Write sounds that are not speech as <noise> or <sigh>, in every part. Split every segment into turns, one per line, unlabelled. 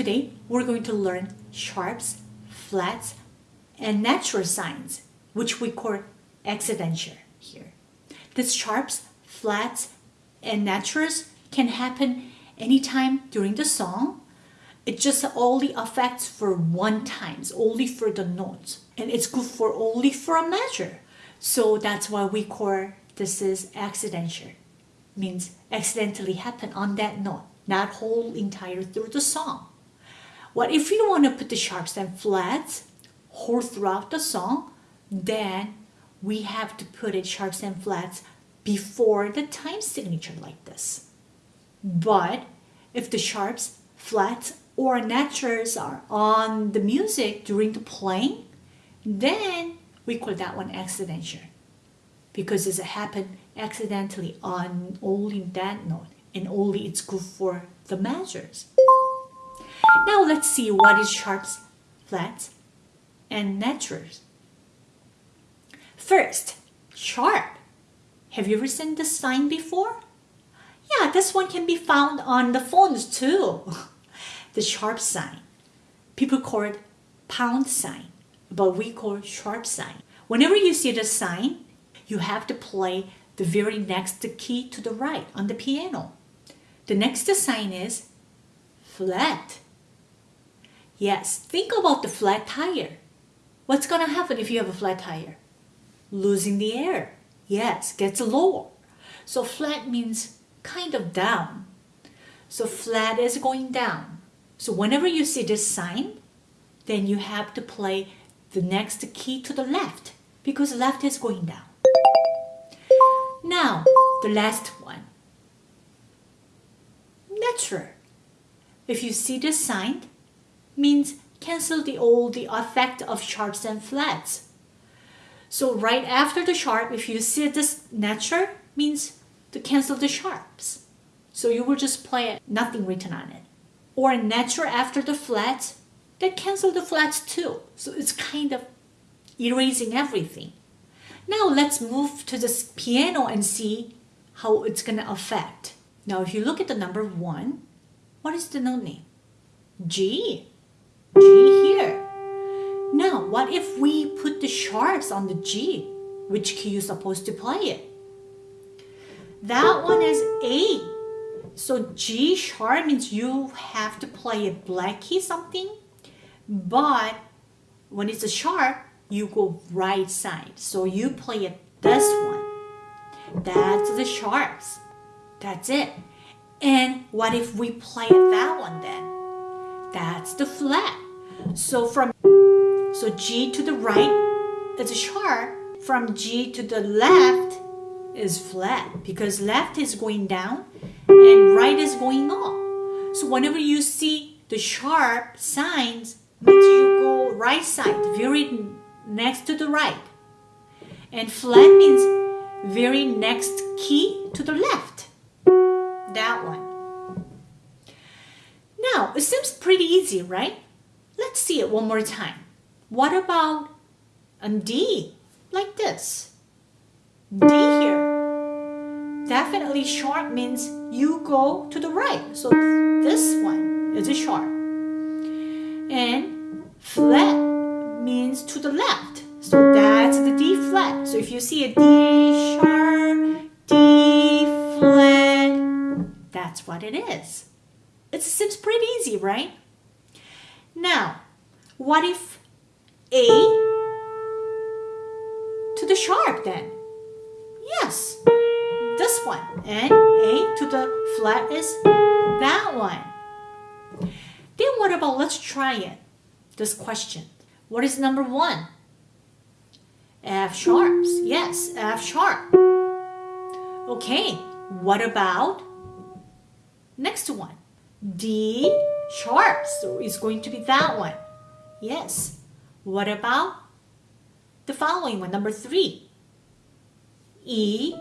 Today, we're going to learn sharps, flats, and natural signs, which we call accidental here. These sharps, flats, and naturals can happen anytime during the song. It just only affects for one times, only for the notes. And it's good for only for a measure. So that's why we call this is accidental. Means accidentally happen on that note, not whole entire through the song. What if you want to put the sharps and flats whole throughout the song, then we have to put it sharps and flats before the time signature like this. But if the sharps, flats, or naturals are on the music during the playing, then we call that one accidental because it happened accidentally on only that note and only it's good for the measures. Now let's see what is sharps, flats, and naturals. First, sharp. Have you ever seen this sign before? Yeah, this one can be found on the phones too. <laughs> the sharp sign. People call it pound sign, but we call sharp sign. Whenever you see the sign, you have to play the very next key to the right on the piano. The next sign is flat. Yes, think about the flat tire. What's going to happen if you have a flat tire? Losing the air. Yes, gets lower. So flat means kind of down. So flat is going down. So whenever you see this sign, then you have to play the next key to the left because left is going down. Now, the last one. Natural. If you see this sign, means cancel the old the effect of sharps and flats. So right after the sharp, if you see this natural, means to cancel the sharps. So you will just play it, nothing written on it. Or natural after the flat, that cancel the flats too. So it's kind of erasing everything. Now let's move to this piano and see how it's going to affect. Now if you look at the number one, what is the note name? G. G here. Now, what if we put the sharps on the G? Which key you supposed to play it? That one is A. So G sharp means you have to play a black key something. But when it's a sharp, you go right side. So you play it this one. That's the sharps. That's it. And what if we play that one then? That's the flat. So from so G to the right is a sharp. From G to the left is flat because left is going down and right is going up. So whenever you see the sharp signs, means you go right side, very next to the right. And flat means very next key to the left. That one. Now, it seems pretty easy, right? Let's see it one more time. What about a D? Like this. D here. Definitely sharp means you go to the right. So this one is a sharp. And flat means to the left. So that's the D flat. So if you see a D sharp, D flat, that's what it is. It seems pretty easy, right? Now, what if A to the sharp then? Yes, this one. And A to the flat is that one. Then what about, let's try it, this question. What is number one? F sharps. Yes, F sharp. Okay, what about next one? D sharp. So it's going to be that one. Yes. What about the following one, number three? E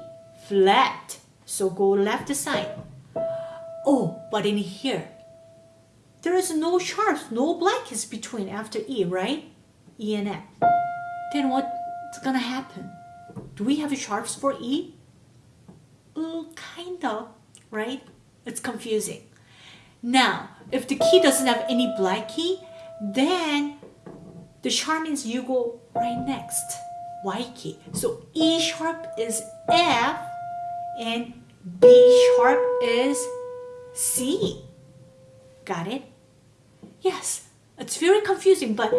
flat. So go left side. Oh, but in here, there is no sharps, no blankets between after E, right? E and F. Then what's gonna happen? Do we have sharps for E? Mm, oh, kind of, right? It's confusing. Now, if the key doesn't have any black key, then the sharp means you go right next, white key. So E sharp is F and B sharp is C. Got it? Yes, it's very confusing, but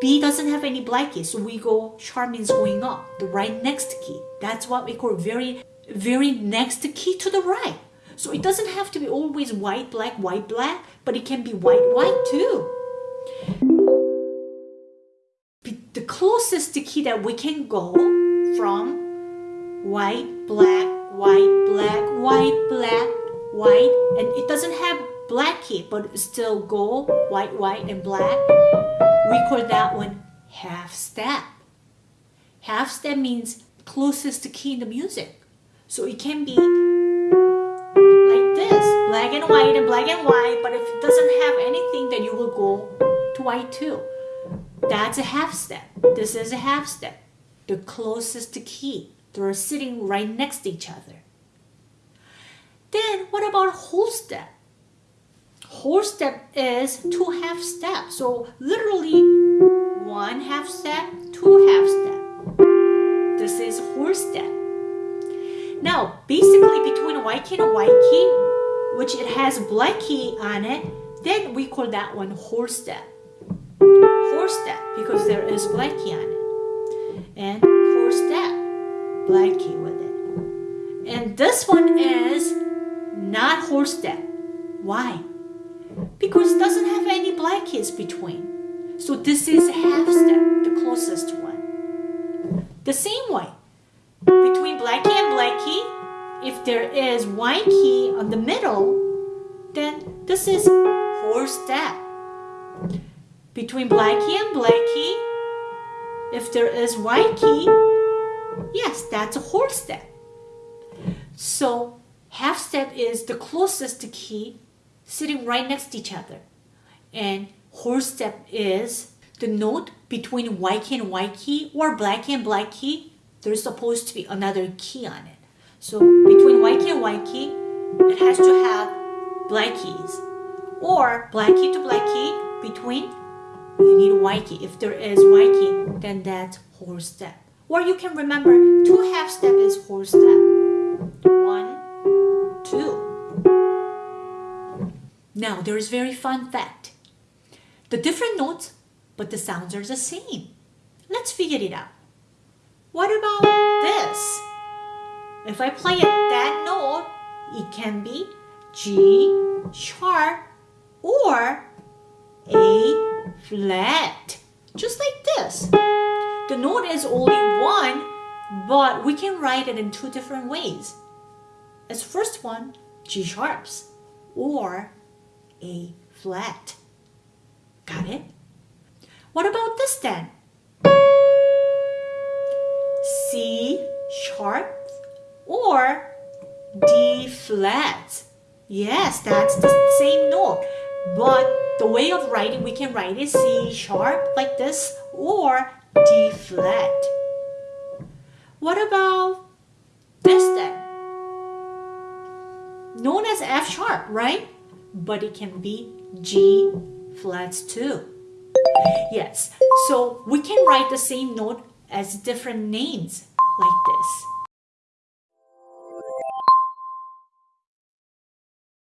B doesn't have any black key, so we go sharp means going up, the right next key. That's what we call very, very next key to the right. So it doesn't have to be always white, black, white, black, but it can be white, white too. The closest to key that we can go from white, black, white, black, white, black, white, and it doesn't have black key, but still go white, white, and black. We call that one half step. Half step means closest to key in the music. So it can be black and white and black and white, but if it doesn't have anything, then you will go to white too. That's a half step. This is a half step. The closest to key. They're sitting right next to each other. Then what about whole step? Whole step is two half steps. So literally one half step, two half step. This is whole step. Now, basically between white key and white key, which it has black key on it, then we call that one whole step. Whole step because there is black key on it. And whole step, black key with it. And this one is not whole step. Why? because it doesn't have any black keys between. So this is half step, the closest one. The same way, between black key and black key, if there is white key on the middle, then this is whole step. Between black key and black key, if there is white key, yes, that's a whole step. So half step is the closest key sitting right next to each other. And whole step is the note between white key and white key or black key and black key. There's supposed to be another key on it. So between white key and white key, it has to have black keys. Or black key to black key between, you need white key. If there is white key, then that's whole step. Or you can remember two half step is whole step. One, two. Now, there is very fun fact. The different notes, but the sounds are the same. Let's figure it out. What about this? If I play it that note, it can be G sharp or A flat, just like this. The note is only one, but we can write it in two different ways. As first one, G sharps or a flat. Got it? What about this then? C sharp or D flat. Yes, that's the same note. But the way of writing, we can write it C sharp like this or D flat. What about this then? Known as F sharp, right? but it can be G flats too. Yes, so we can write the same note as different names like this.